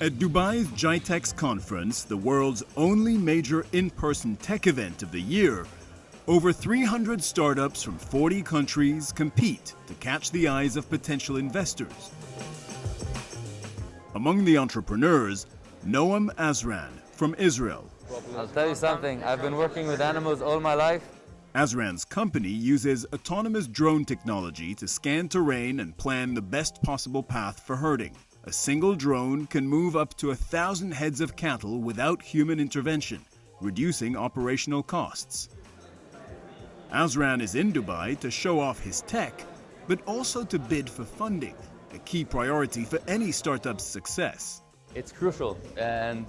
At Dubai's GITEX conference, the world's only major in-person tech event of the year, over 300 startups from 40 countries compete to catch the eyes of potential investors. Among the entrepreneurs, Noam Azran from Israel. I'll tell you something, I've been working with animals all my life. Azran's company uses autonomous drone technology to scan terrain and plan the best possible path for herding. A single drone can move up to a thousand heads of cattle without human intervention, reducing operational costs. Azran is in Dubai to show off his tech, but also to bid for funding, a key priority for any startup's success. It's crucial, and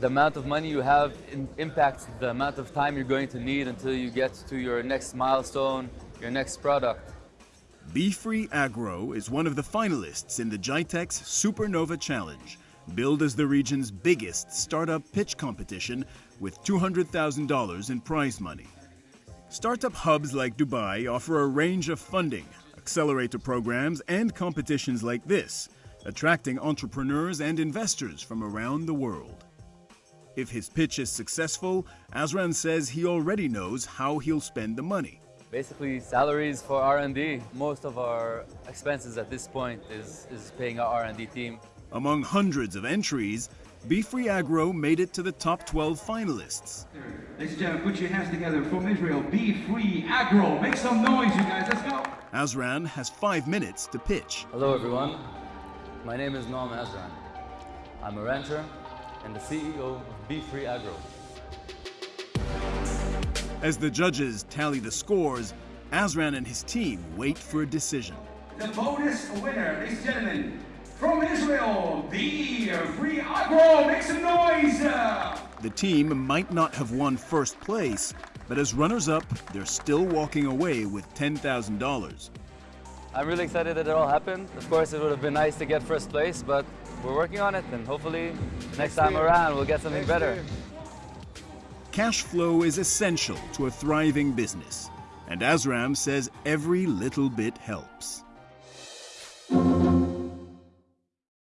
the amount of money you have impacts the amount of time you're going to need until you get to your next milestone, your next product. BeFree Agro is one of the finalists in the GITEX Supernova Challenge, billed as the region's biggest startup pitch competition with $200,000 in prize money. Startup hubs like Dubai offer a range of funding, accelerator programs, and competitions like this, attracting entrepreneurs and investors from around the world. If his pitch is successful, Azran says he already knows how he'll spend the money. Basically, salaries for R&D. Most of our expenses at this point is, is paying our R&D team. Among hundreds of entries, BeFree Agro made it to the top 12 finalists. Ladies and gentlemen, put your hands together from Israel. BeFree Agro. Make some noise, you guys. Let's go. Azran has five minutes to pitch. Hello, everyone. My name is Noam Azran. I'm a rancher and the CEO of BeFree Agro. As the judges tally the scores, Azran and his team wait for a decision. The bonus winner, ladies and gentlemen, from Israel, the Free Agro, make some noise! The team might not have won first place, but as runners-up, they're still walking away with $10,000. I'm really excited that it all happened. Of course, it would have been nice to get first place, but we're working on it, and hopefully next, next time year. around we'll get something next better. Year. Cash flow is essential to a thriving business, and Azran says every little bit helps.